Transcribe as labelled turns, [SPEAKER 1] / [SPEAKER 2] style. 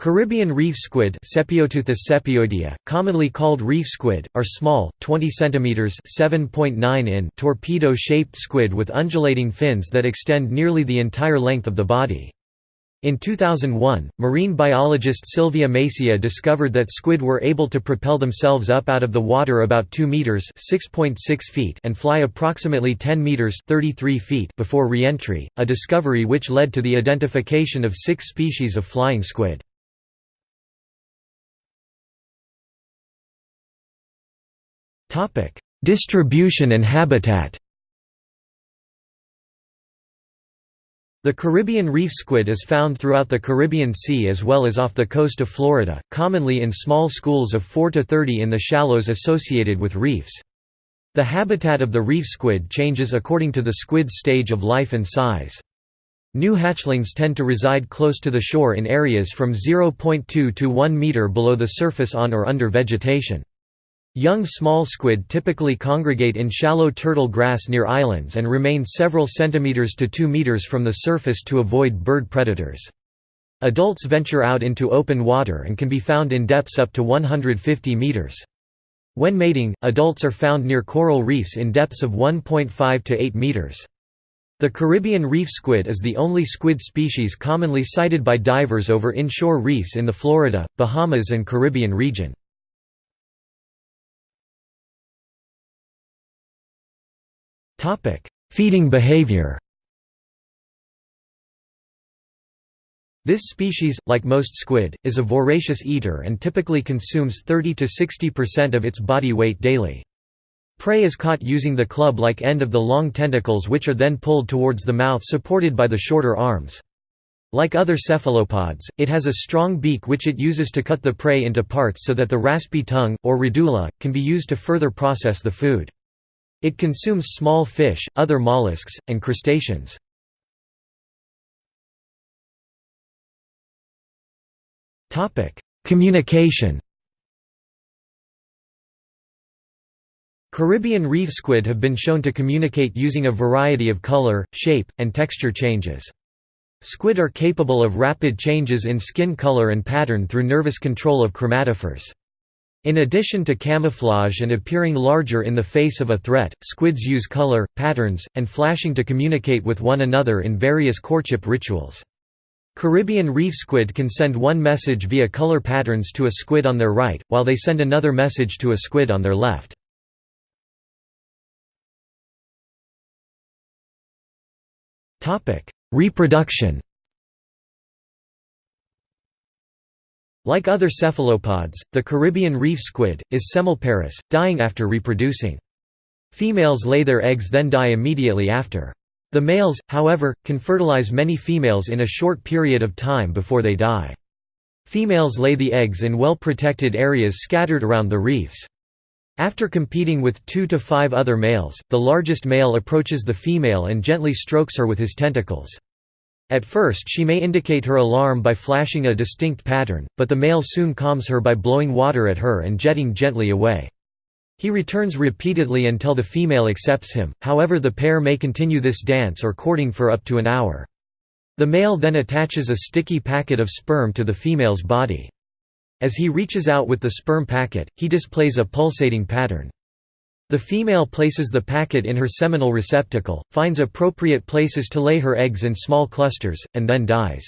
[SPEAKER 1] Caribbean reef squid commonly called reef squid, are small, 20 cm (7.9 in) torpedo-shaped squid with undulating fins that extend nearly the entire length of the body. In 2001, marine biologist Sylvia Macia discovered that squid were able to propel themselves up out of the water about 2 meters (6.6 feet) and fly approximately 10 meters (33 feet) before re-entry, a discovery which led to the identification of 6 species of flying squid. Topic: Distribution and habitat. The Caribbean reef squid is found throughout the Caribbean Sea as well as off the coast of Florida, commonly in small schools of 4 to 30 in the shallows associated with reefs. The habitat of the reef squid changes according to the squid's stage of life and size. New hatchlings tend to reside close to the shore in areas from 0.2 to 1 meter below the surface on or under vegetation. Young small squid typically congregate in shallow turtle grass near islands and remain several centimeters to 2 meters from the surface to avoid bird predators. Adults venture out into open water and can be found in depths up to 150 meters. When mating, adults are found near coral reefs in depths of 1.5 to 8 meters. The Caribbean reef squid is the only squid species commonly sighted by divers over inshore reefs in the Florida, Bahamas and Caribbean region. Topic: Feeding behavior. This species, like most squid, is a voracious eater and typically consumes 30 to 60% of its body weight daily. Prey is caught using the club-like end of the long tentacles which are then pulled towards the mouth supported by the shorter arms. Like other cephalopods, it has a strong beak which it uses to cut the prey into parts so that the raspy tongue, or radula, can be used to further process the food. It consumes small fish, other mollusks, and crustaceans. Communication Caribbean reef squid have been shown to communicate using a variety of color, shape, and texture changes. Squid are capable of rapid changes in skin color and pattern through nervous control of chromatophores. In addition to camouflage and appearing larger in the face of a threat, squids use color, patterns, and flashing to communicate with one another in various courtship rituals. Caribbean reef squid can send one message via color patterns to a squid on their right, while they send another message to a squid on their left. Reproduction Like other cephalopods, the Caribbean reef squid, is semelparous, dying after reproducing. Females lay their eggs then die immediately after. The males, however, can fertilize many females in a short period of time before they die. Females lay the eggs in well-protected areas scattered around the reefs. After competing with two to five other males, the largest male approaches the female and gently strokes her with his tentacles. At first she may indicate her alarm by flashing a distinct pattern, but the male soon calms her by blowing water at her and jetting gently away. He returns repeatedly until the female accepts him, however the pair may continue this dance or courting for up to an hour. The male then attaches a sticky packet of sperm to the female's body. As he reaches out with the sperm packet, he displays a pulsating pattern. The female places the packet in her seminal receptacle, finds appropriate places to lay her eggs in small clusters, and then dies.